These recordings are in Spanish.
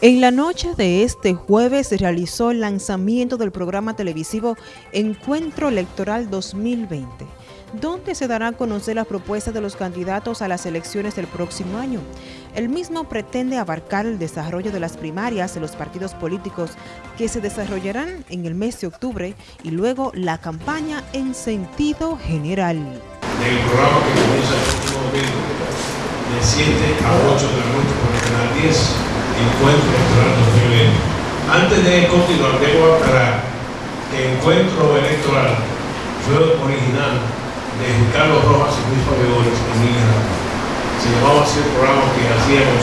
En la noche de este jueves se realizó el lanzamiento del programa televisivo Encuentro Electoral 2020, donde se darán a conocer las propuestas de los candidatos a las elecciones del próximo año. El mismo pretende abarcar el desarrollo de las primarias de los partidos políticos que se desarrollarán en el mes de octubre y luego la campaña en sentido general. El programa que comienza el de 7 a 8 de la noche el canal 10 encuentro electoral 2020. Antes de continuar, debo aclarar que el encuentro electoral fue original de Carlos Rojas y Luis Fabioles en Miguel Se llamaba así el programa que hacíamos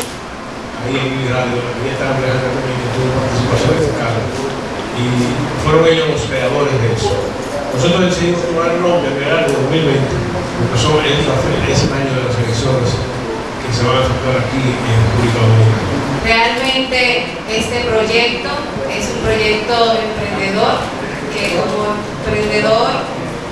ahí en Miguel Radio. Estaba Alejandra también que tuvo participación de Carlos. Y fueron ellos los creadores de eso. Nosotros decidimos tomar el nombre de 2020, porque son, es el año de las elecciones que se van a efectuar aquí en República Dominicana. Realmente este proyecto es un proyecto emprendedor que como emprendedor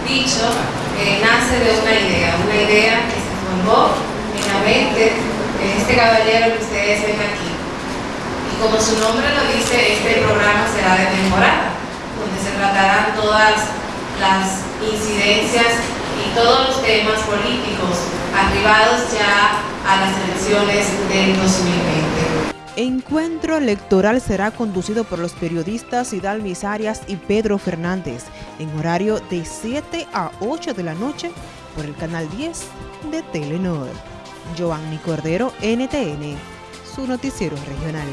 dicho eh, nace de una idea, una idea que se formó en la mente de este caballero que ustedes ven aquí. Y como su nombre lo dice, este programa será de temporada, donde se tratarán todas las incidencias y todos los temas políticos arribados ya a las elecciones del 2020. Encuentro electoral será conducido por los periodistas Hidalmis Arias y Pedro Fernández en horario de 7 a 8 de la noche por el canal 10 de Telenor. Giovanni Cordero, NTN, su noticiero regional.